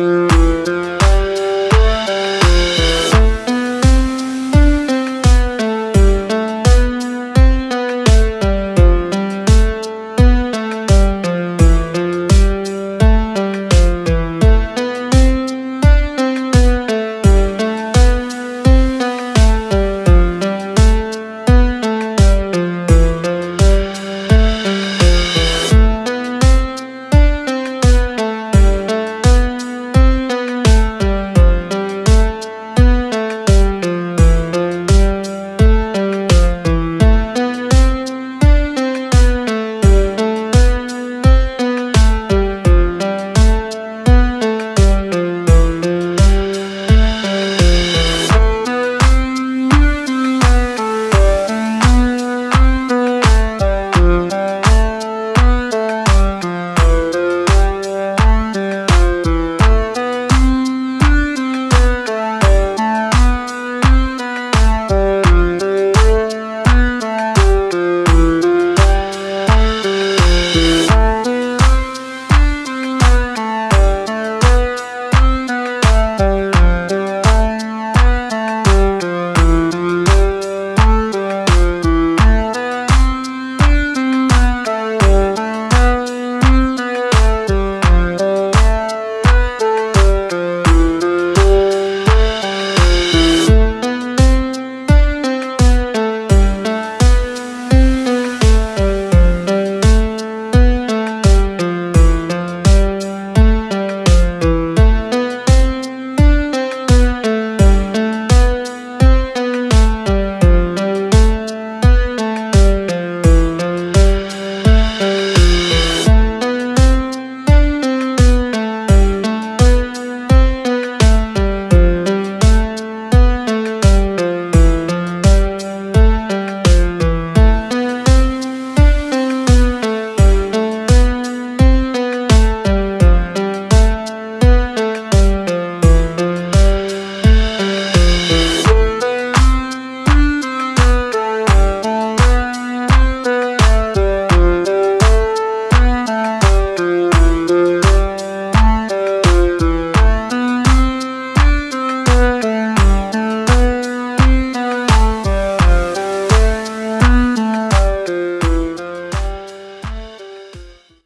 Bye.